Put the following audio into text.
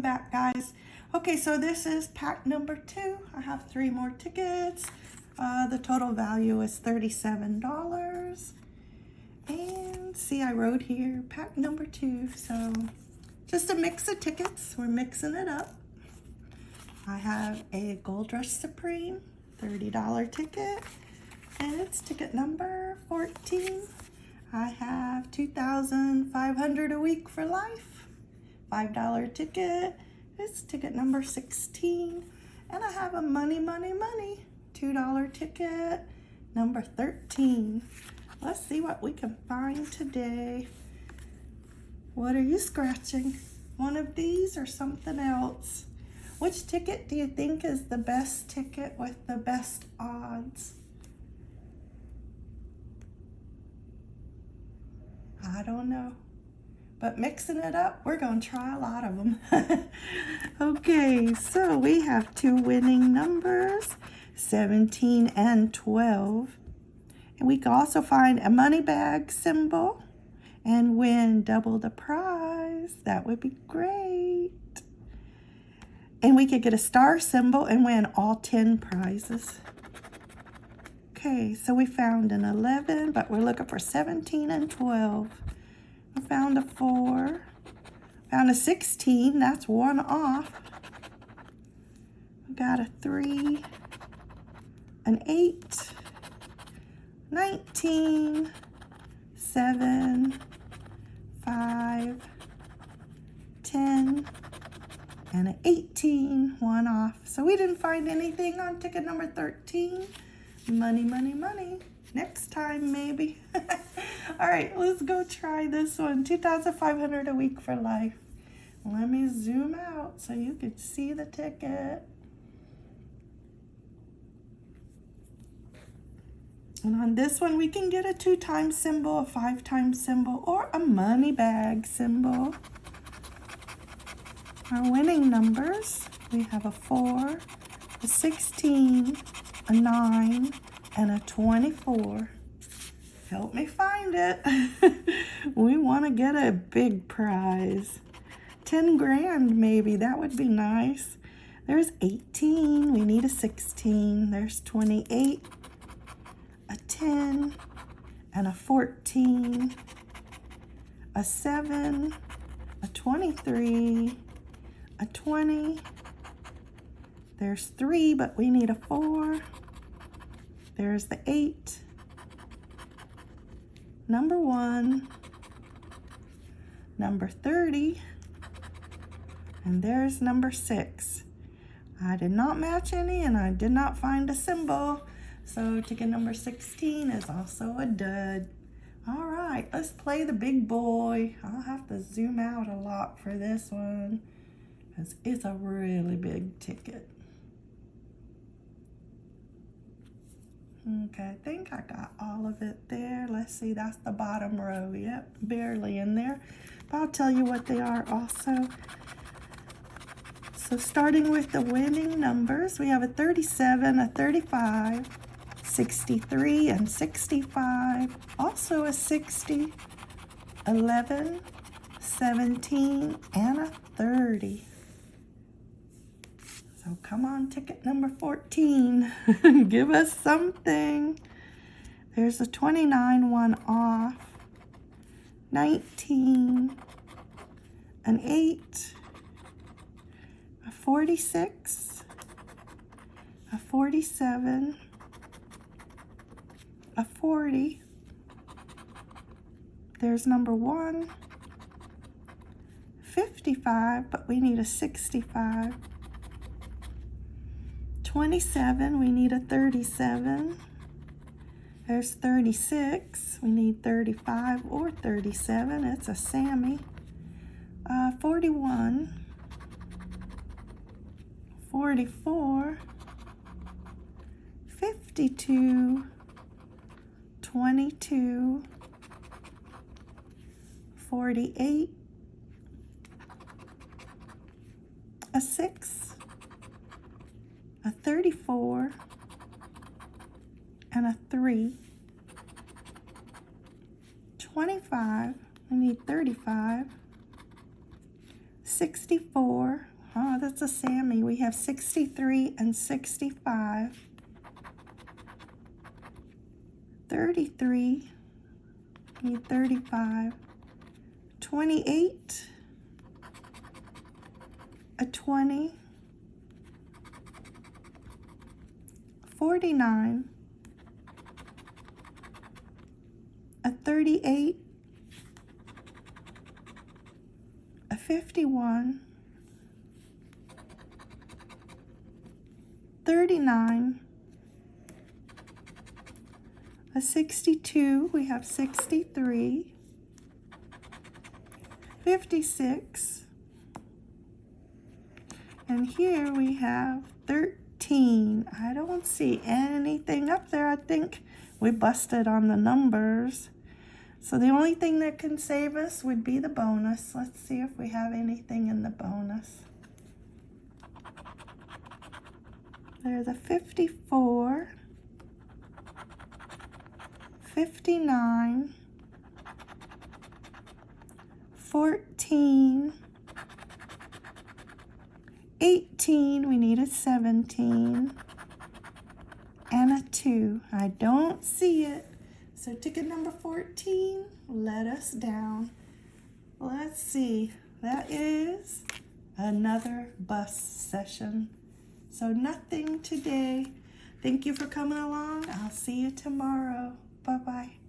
welcome back guys. Okay, so this is pack number two. I have three more tickets. Uh, the total value is $37. And see, I wrote here pack number two. So just a mix of tickets. We're mixing it up. I have a Gold Rush Supreme $30 ticket. And it's ticket number 14. I have 2,500 a week for life. $5 ticket. It's ticket number 16. And I have a money, money, money. $2 ticket number 13. Let's see what we can find today. What are you scratching? One of these or something else? Which ticket do you think is the best ticket with the best odds? I don't know. But mixing it up, we're going to try a lot of them. okay, so we have two winning numbers, 17 and 12. And we can also find a money bag symbol and win double the prize. That would be great. And we could get a star symbol and win all 10 prizes. Okay, so we found an 11, but we're looking for 17 and 12. Found a 4. Found a 16, that's one off. Got a 3, an 8, 19, 7, 5, 10, and an 18, one off. So we didn't find anything on ticket number 13. Money, money, money. Next time, maybe. All right, let's go try this one. 2,500 a week for life. Let me zoom out so you can see the ticket. And on this one, we can get a two times symbol, a five times symbol, or a money bag symbol. Our winning numbers, we have a four, a 16, a 9, and a 24. Help me find it. we want to get a big prize. 10 grand maybe, that would be nice. There's 18, we need a 16. There's 28, a 10, and a 14, a 7, a 23, a 20, there's three, but we need a four. There's the eight. Number one. Number 30. And there's number six. I did not match any and I did not find a symbol. So ticket number 16 is also a dud. All right, let's play the big boy. I'll have to zoom out a lot for this one because it's a really big ticket. Okay, I think I got all of it there. Let's see, that's the bottom row. Yep, barely in there. But I'll tell you what they are also. So starting with the winning numbers, we have a 37, a 35, 63, and 65. Also a 60, 11, 17, and a 30. So come on, ticket number 14. Give us something. There's a 29 one off. 19. An 8. A 46. A 47. A 40. There's number 1. 55, but we need a 65. 27, we need a 37. There's 36, we need 35 or 37, it's a Sammy. Uh, 41, 44, 52, 22, 48, a 6, a 34, and a 3. 25, we need 35. 64. Oh, that's a Sammy. We have 63 and 65. 33. Need 35. 28. A 20. 49. A 38. A 51. 39. A 62. We have 63. 56. And here we have 13. I don't see anything up there. I think we busted on the numbers. So the only thing that can save us would be the bonus. Let's see if we have anything in the bonus. There's a 54, 59, 14, 18, we need a 17, and a 2. I don't see it. So ticket number 14 let us down. Let's see. That is another bus session. So nothing today. Thank you for coming along. I'll see you tomorrow. Bye-bye.